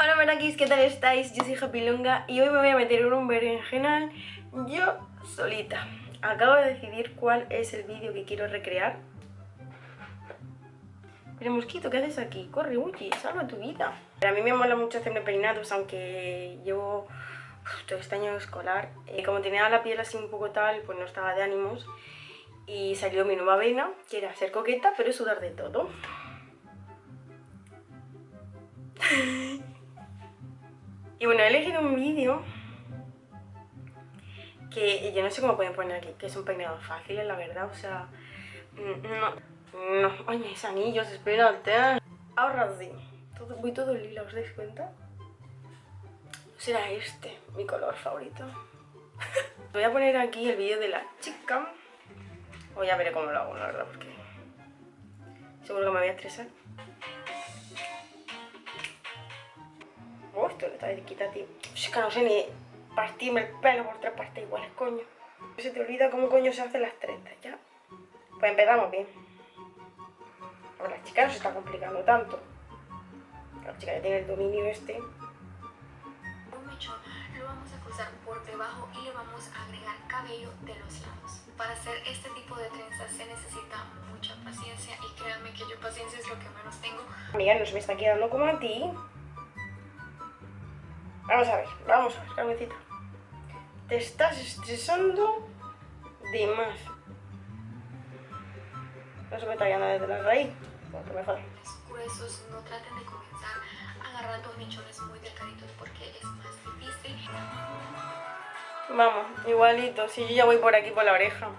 Hola Merakis, ¿qué tal estáis? Yo soy Japilonga y hoy me voy a meter en un berenjenal yo solita. Acabo de decidir cuál es el vídeo que quiero recrear. Pero mosquito, ¿qué haces aquí? Corre, Uchi, salva tu vida. A mí me mola mucho hacerme peinados, aunque llevo todo este año escolar. Eh, como tenía la piel así un poco tal, pues no estaba de ánimos. Y salió mi nueva vena, que era ser coqueta, pero sudar de todo. y bueno, he elegido un vídeo que yo no sé cómo pueden poner aquí, que es un peinado fácil, la verdad, o sea, mm, no, no, ay, mis anillos, espérate. Ahora sí, todo, voy todo lila, ¿os dais cuenta? Será este, mi color favorito. Voy a poner aquí el vídeo de la chica. O ya veré cómo lo hago, la verdad, porque seguro que me voy a estresar. Está cerquita, tío. Es que no sé ni partirme el pelo por tres partes iguales, coño. Se te olvida cómo coño se hacen las trenzas, ¿ya? Pues empezamos bien. Porque la chica no se está complicando tanto. La chica ya tiene el dominio este. Un mechón lo vamos a cruzar por debajo y le vamos a agregar cabello de los lados. Para hacer este tipo de trenzas se necesita mucha paciencia y créanme que yo paciencia es lo que menos tengo. Amiga, no se me está quedando como a ti. Vamos a ver, vamos a ver, Carmencita. Te estás estresando de más. No se me está desde la raíz, porque me. Los gruesos no traten de comenzar agarrando mechones muy delgaditos porque es más difícil. Vamos, igualito, si yo ya voy por aquí por la oreja.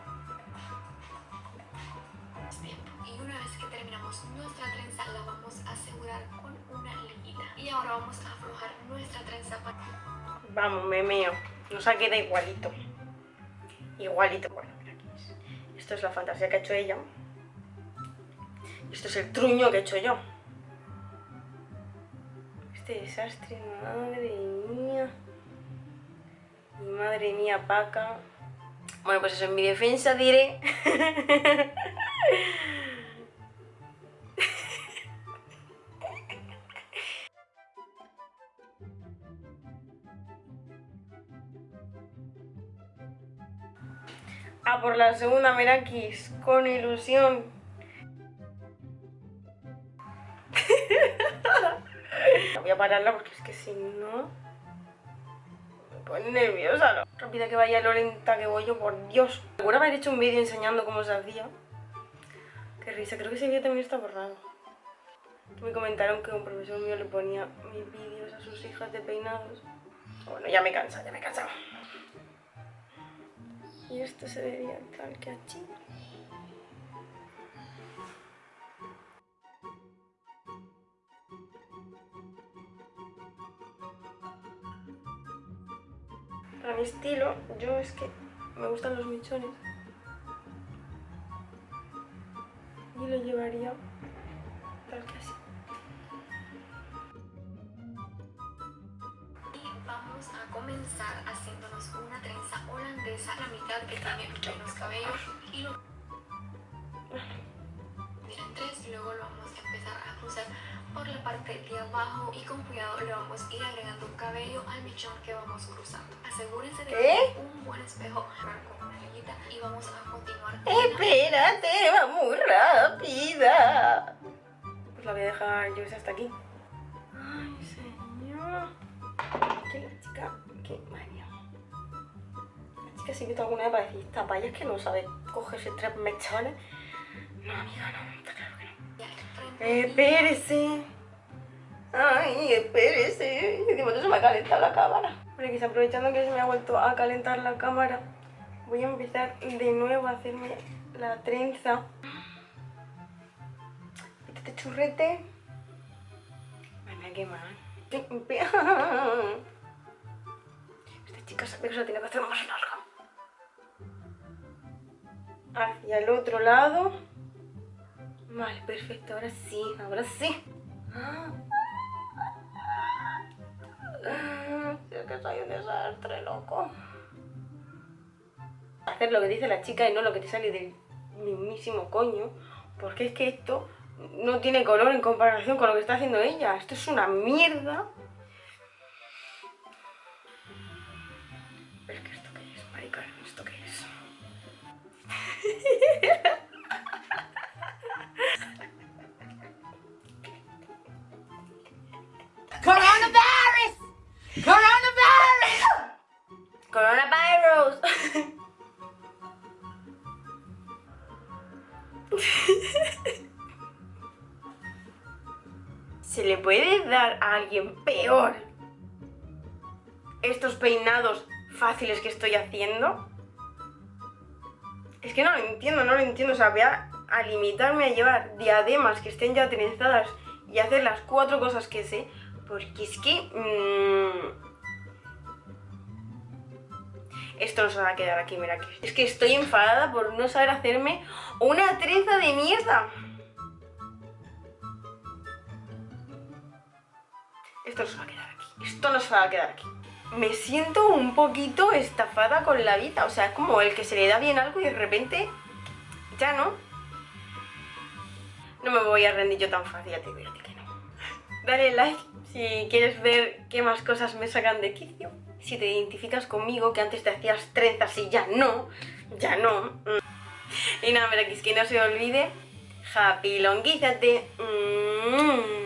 Vamos, me meo. Nos ha quedado igualito. Igualito. Bueno, mira aquí es. Esto es la fantasía que ha hecho ella. Esto es el truño que he hecho yo. Este desastre, madre mía. Madre mía, Paca. Bueno, pues eso, en mi defensa diré... A por la segunda Merakis, con ilusión. Voy a pararla porque es que si no... Me pone nerviosa, ¿no? Rápida que vaya lo lenta que voy yo, por Dios. Recuerdo haber hecho un vídeo enseñando cómo se hacía. Qué risa, creo que ese vídeo también está borrado. Me comentaron que un profesor mío le ponía mis vídeos a sus hijas de peinados. Bueno, ya me cansa, ya me cansa. Y esto se vería tal que así. Para mi estilo, yo es que me gustan los mechones. Y lo llevaría tal que así. Vamos a comenzar haciéndonos una trenza holandesa, la mitad que tiene menos cabello y lo miren tres, luego lo vamos a empezar a cruzar por la parte de abajo y con cuidado le vamos a ir agregando cabello al mechón que vamos cruzando. Asegúrense de tener un buen espejo con una liguita y vamos a continuar. Espérate, va muy rápida. Pues la voy a dejar yo hasta aquí. Chica, qué manía. La chica sí he visto alguna vez para decir, esta paya es que no sabe cogerse tres mechones. No, amiga, no, está claro que no. Frente Espérese. Ay, espérese. Momento se me ha calentado la cámara. Bueno, quizá aprovechando que se me ha vuelto a calentar la cámara, voy a empezar de nuevo a hacerme la trenza. Este churrete. Me ha quemado. Esta chica sabe que se tiene que hacer más larga. Hacia el otro lado. Vale, perfecto, ahora sí, ahora sí. Ah. Ah, Es que soy un desastre, loco. Hacer lo que dice la chica y no lo que te sale del mismísimo coño. Porque es que esto no tiene color en comparación con lo que está haciendo ella. Esto es una mierda. Coronavirus. ¿Se le puede dar a alguien peor estos peinados fáciles que estoy haciendo? Es que no lo entiendo, no lo entiendo. O sea, voy a, limitarme a llevar diademas que estén ya trenzadas y hacer las cuatro cosas que sé. Porque es que... Mmm, esto no se va a quedar aquí, mira. Que, es que estoy enfadada por no saber hacerme una trenza de mierda. Esto no se va a quedar aquí. Esto no se va a quedar aquí me siento un poquito estafada con la vida. O sea, es como el que se le da bien algo y de repente ya no. No me voy a rendir yo tan fácil, ya te digo que no. Dale like si quieres ver qué más cosas me sacan de quicio. Si te identificas conmigo, que antes te hacías trenzas y ya no, ya no. Y nada, mira, que es que no se olvide, happy longuízate. Mm.